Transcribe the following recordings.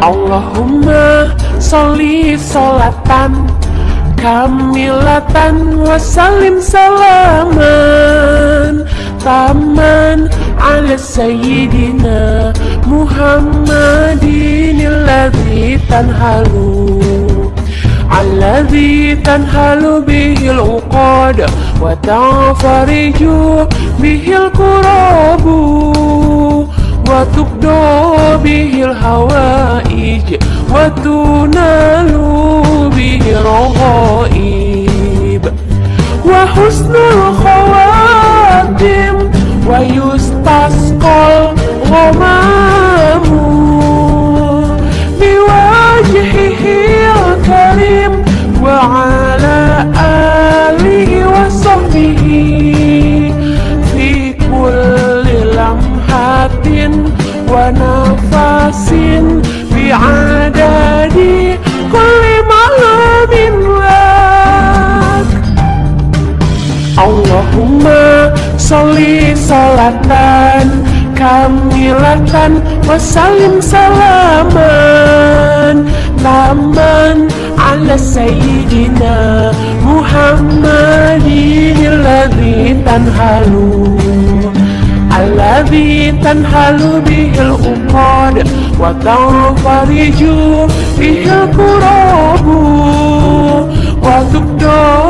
Allahumma sholli sholatan kamilatan wasalim salaman. Taman ala sayyidina Muhammadin alladhi tanhalu alladhi tanhalu bihil uqad wa tanfariju bihil kurabu wa tukdo bihil hawa. وتنال به الرغائب وحسن الخواتم ويستسقى الغمام بوجهه الكريم وعلى آله وصحبه في كل لمحة ونفس بعدد Allahumma sholli salatan kamilatan wasalim salaman. Taman ala sayyidina Muhammadin Alladhi tanhalu Alladhi tanhalu bihil uqad Wa tarfariju bihil kurabu Wa tukdo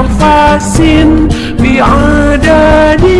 عباس بعدد